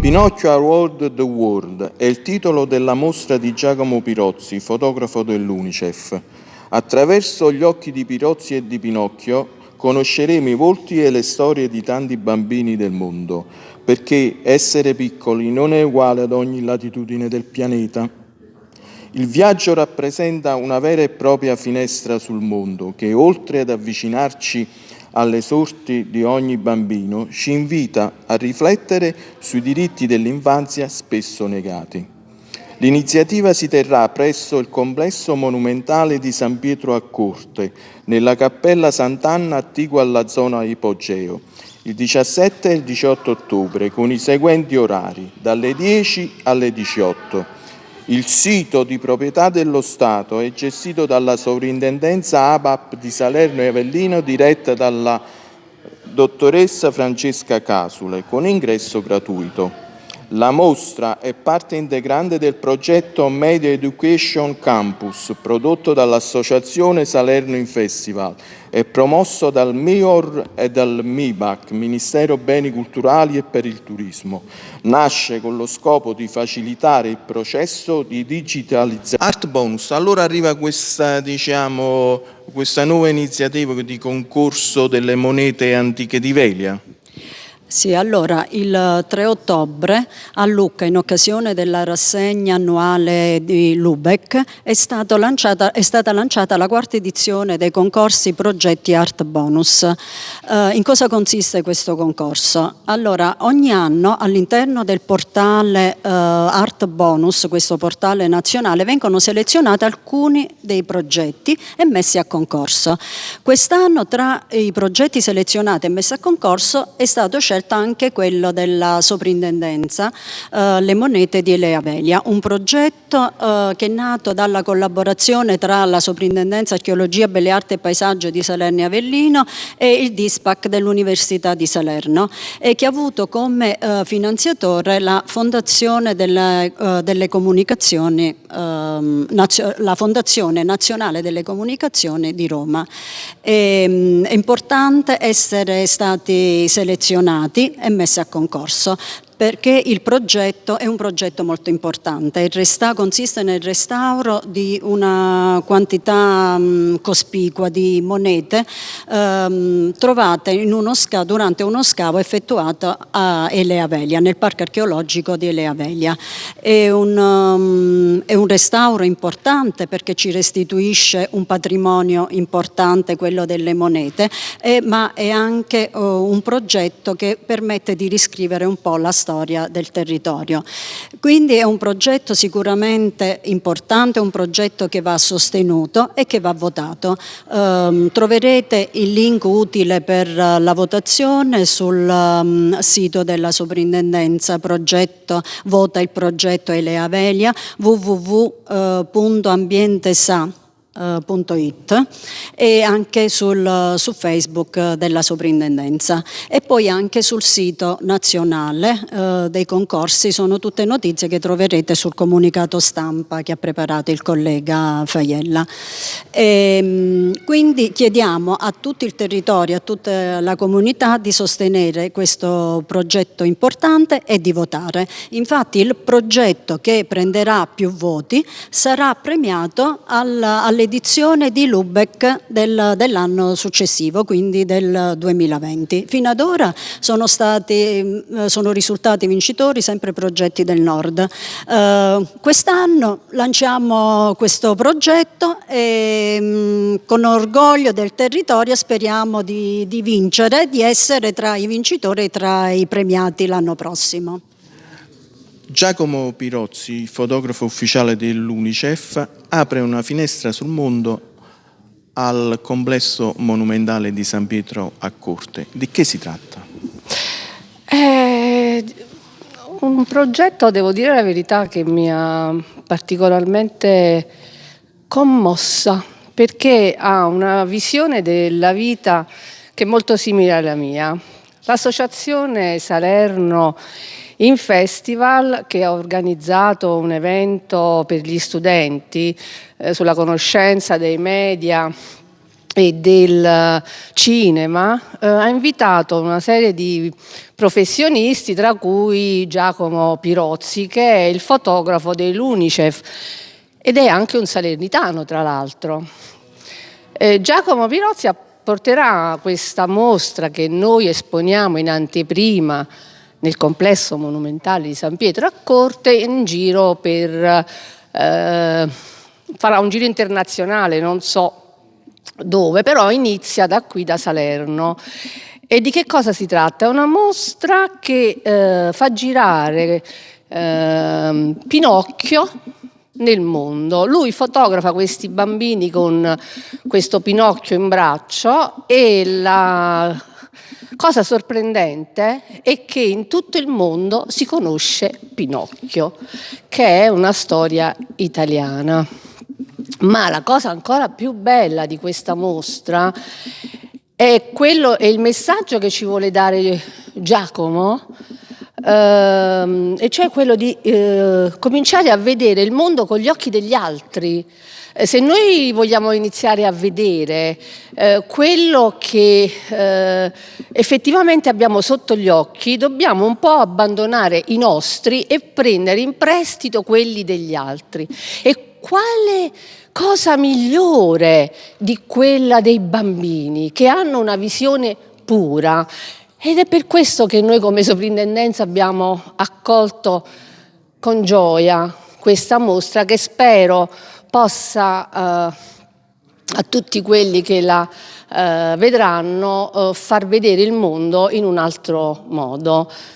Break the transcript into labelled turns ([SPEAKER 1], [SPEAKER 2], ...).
[SPEAKER 1] Pinocchio Award the World è il titolo della mostra di Giacomo Pirozzi, fotografo dell'Unicef. Attraverso gli occhi di Pirozzi e di Pinocchio conosceremo i volti e le storie di tanti bambini del mondo, perché essere piccoli non è uguale ad ogni latitudine del pianeta. Il viaggio rappresenta una vera e propria finestra sul mondo che, oltre ad avvicinarci alle sorti di ogni bambino, ci invita a riflettere sui diritti dell'infanzia spesso negati. L'iniziativa si terrà presso il complesso monumentale di San Pietro a Corte, nella cappella Sant'Anna attigua alla zona Ipogeo, il 17 e il 18 ottobre, con i seguenti orari, dalle 10 alle 18 il sito di proprietà dello Stato è gestito dalla Sovrintendenza ABAP di Salerno e Avellino diretta dalla dottoressa Francesca Casule con ingresso gratuito. La mostra è parte integrante del progetto Media Education Campus prodotto dall'Associazione Salerno in Festival e promosso dal MIOR e dal MIBAC, Ministero Beni Culturali e per il Turismo. Nasce con lo scopo di facilitare il processo di digitalizzazione. Art Bonus, allora arriva questa, diciamo, questa nuova iniziativa di concorso delle monete antiche di Velia.
[SPEAKER 2] Sì, allora il 3 ottobre a Lucca in occasione della rassegna annuale di Lubeck è, lanciata, è stata lanciata la quarta edizione dei concorsi progetti Art Bonus. Eh, in cosa consiste questo concorso? Allora ogni anno all'interno del portale eh, Art Bonus, questo portale nazionale, vengono selezionati alcuni dei progetti e messi a concorso. Quest'anno tra i progetti selezionati e messi a concorso è stato scelto scelta anche quello della soprintendenza eh, Le monete di Elea Velia, un progetto eh, che è nato dalla collaborazione tra la soprintendenza Archeologia, Belle Arti e Paesaggio di Salerno e Avellino e il DISPAC dell'Università di Salerno e che ha avuto come eh, finanziatore la Fondazione delle, eh, delle Comunicazioni, ehm, la Fondazione Nazionale delle Comunicazioni di Roma. E, ehm, è importante essere stati selezionati selezionati e messi a concorso perché il progetto è un progetto molto importante, il resta, consiste nel restauro di una quantità mh, cospicua di monete ehm, trovate uno durante uno scavo effettuato a Elea Velia, nel parco archeologico di Elea Velia. È un, um, è un restauro importante perché ci restituisce un patrimonio importante, quello delle monete, eh, ma è anche uh, un progetto che permette di riscrivere un po' la storia storia del territorio. Quindi è un progetto sicuramente importante, un progetto che va sostenuto e che va votato. Um, troverete il link utile per la votazione sul um, sito della soprintendenza progetto Vota il progetto Elea Velia www.ambientesa.com www.it e anche sul, su Facebook della soprintendenza e poi anche sul sito nazionale eh, dei concorsi sono tutte notizie che troverete sul comunicato stampa che ha preparato il collega Faiella. E, ehm, quindi chiediamo a tutto il territorio, a tutta la comunità di sostenere questo progetto importante e di votare. Infatti il progetto che prenderà più voti sarà premiato alle edizione di Lubeck del, dell'anno successivo, quindi del 2020. Fino ad ora sono, stati, eh, sono risultati vincitori sempre progetti del nord. Eh, Quest'anno lanciamo questo progetto e mh, mm, con orgoglio del territorio speriamo di, di vincere, di essere tra i vincitori e tra i premiati l'anno prossimo.
[SPEAKER 1] Giacomo Pirozzi, fotografo ufficiale dell'Unicef, apre una finestra sul mondo al complesso monumentale di San Pietro a Corte. Di che si tratta?
[SPEAKER 3] È un progetto, devo dire la verità, che mi ha particolarmente commossa perché ha una visione della vita che è molto simile alla mia. L'associazione Salerno in festival che ha organizzato un evento per gli studenti eh, sulla conoscenza dei media e del cinema eh, ha invitato una serie di professionisti tra cui Giacomo Pirozzi che è il fotografo dell'Unicef ed è anche un salernitano tra l'altro. Eh, Giacomo Pirozzi porterà questa mostra che noi esponiamo in anteprima nel complesso monumentale di San Pietro a Corte in giro per... Eh, farà un giro internazionale, non so dove, però inizia da qui, da Salerno. E di che cosa si tratta? È una mostra che eh, fa girare eh, Pinocchio nel mondo. Lui fotografa questi bambini con questo Pinocchio in braccio e la cosa sorprendente è che in tutto il mondo si conosce Pinocchio, che è una storia italiana. Ma la cosa ancora più bella di questa mostra è, quello, è il messaggio che ci vuole dare Giacomo, ehm, e cioè quello di eh, cominciare a vedere il mondo con gli occhi degli altri. Eh, se noi vogliamo iniziare a vedere eh, quello che eh, effettivamente abbiamo sotto gli occhi, dobbiamo un po' abbandonare i nostri e prendere in prestito quelli degli altri. E quale cosa migliore di quella dei bambini che hanno una visione pura ed è per questo che noi come sovrintendenza abbiamo accolto con gioia questa mostra che spero possa eh, a tutti quelli che la eh, vedranno eh, far vedere il mondo in un altro modo.